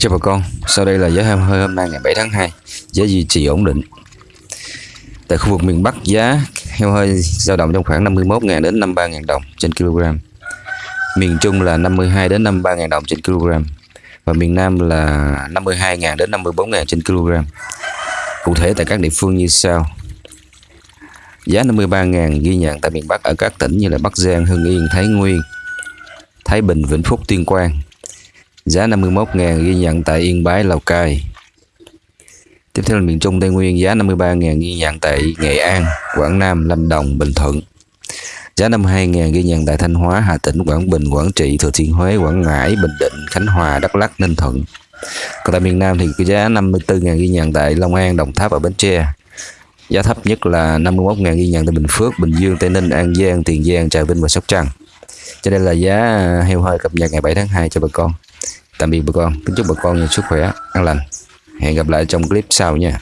Chào bà con, sau đây là giá heo hơi hôm nay ngày 7 tháng 2, giá duy trì ổn định. Tại khu vực miền Bắc giá heo hơi dao động trong khoảng 51.000 đến 53.000 đồng trên kg. Miền Trung là 52 đến 53.000 đồng trên kg và miền Nam là 52.000 đến 54.000 trên kg. Cụ thể tại các địa phương như sau. Giá 53.000 ghi nhận tại miền Bắc ở các tỉnh như là Bắc Giang, Hưng Yên, Thái Nguyên, Thái Bình, Vĩnh Phúc, Tuyên Quang. Giá 51.000 ghi nhận tại Yên Bái, Lào Cai. Tiếp theo là miền Trung Tây Nguyên giá 53.000 ghi nhận tại Nghệ An, Quảng Nam, Lâm Đồng, Bình Thuận. Giá 52.000 ghi nhận tại Thanh Hóa, Hà Tĩnh, Quảng Bình, Quảng Trị, Thừa Thiên Huế, Quảng Ngãi, Bình Định, Khánh Hòa, Đắk Lắk, Ninh Thuận. Còn tại miền Nam thì cái giá 54.000 ghi nhận tại Long An, Đồng Tháp và Bến Tre. Giá thấp nhất là 51.000 ghi nhận tại Bình Phước, Bình Dương, Tây Ninh, An Giang, Tiền Giang, Trà Vinh và Sóc Trăng. Cho đây là giá heo hơi cập nhật ngày 7 tháng 2 cho bà con. Tạm biệt bà con, kính chúc bà con nhiều sức khỏe, an lành. Hẹn gặp lại trong clip sau nha.